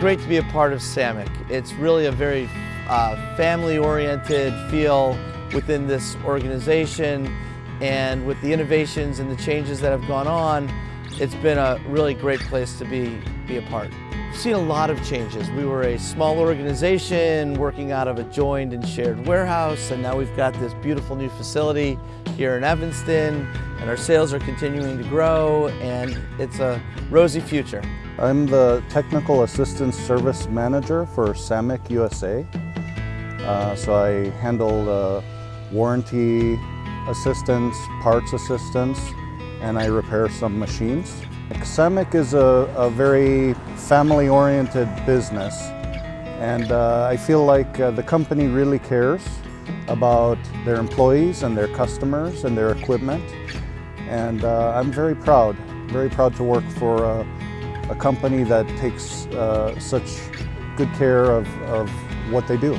great to be a part of SAMIC. It's really a very uh, family-oriented feel within this organization and with the innovations and the changes that have gone on, it's been a really great place to be, be a part. We've seen a lot of changes. We were a small organization working out of a joined and shared warehouse and now we've got this beautiful new facility here in Evanston and our sales are continuing to grow and it's a rosy future. I'm the Technical Assistance Service Manager for SAMIC USA. Uh, so I handle uh, warranty assistance, parts assistance, and I repair some machines. SAMIC is a, a very family-oriented business and uh, I feel like uh, the company really cares about their employees and their customers and their equipment and uh, I'm very proud, very proud to work for a company that takes uh, such good care of, of what they do.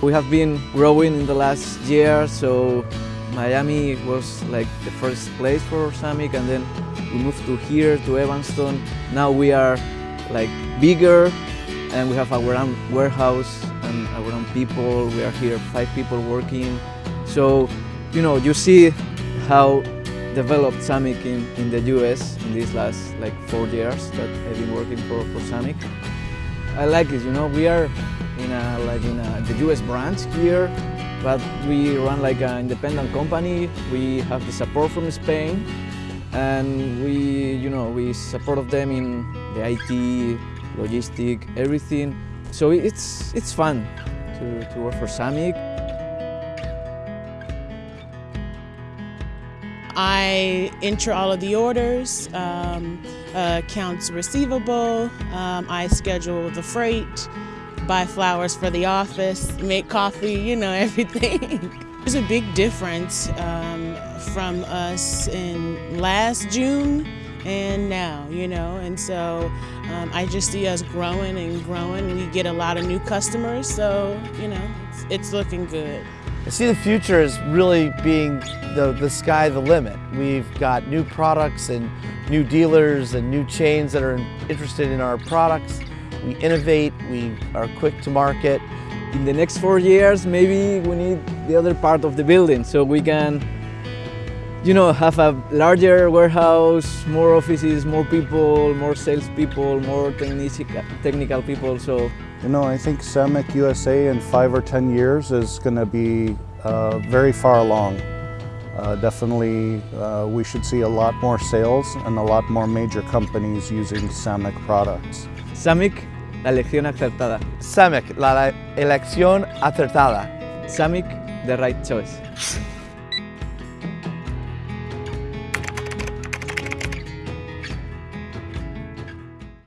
We have been growing in the last year, so Miami was like the first place for SAMIC and then we moved to here, to Evanston. Now we are like bigger and we have our own warehouse and our own people. We are here, five people working. So, you know, you see how developed SAMIC in, in the US in these last like four years that I've been working for, for SAMIC. I like it, you know, we are in a, like in a, the US branch here, but we run like an independent company. We have the support from Spain and we, you know, we support them in the IT, logistic, everything. So it's, it's fun to, to work for SAMIC. I enter all of the orders, um, uh, accounts receivable, um, I schedule the freight, buy flowers for the office, make coffee, you know, everything. There's a big difference um, from us in last June and now, you know, and so um, I just see us growing and growing. We get a lot of new customers, so, you know, it's, it's looking good. I see the future as really being the, the sky the limit. We've got new products and new dealers and new chains that are interested in our products. We innovate, we are quick to market. In the next four years, maybe we need the other part of the building so we can you know, have a larger warehouse, more offices, more people, more salespeople, more technical people. So, you know, I think SAMIC USA in five or ten years is going to be uh, very far along. Uh, definitely, uh, we should see a lot more sales and a lot more major companies using SAMIC products. SAMIC, la elección acertada. SAMIC, la elección acertada. SAMIC, the right choice.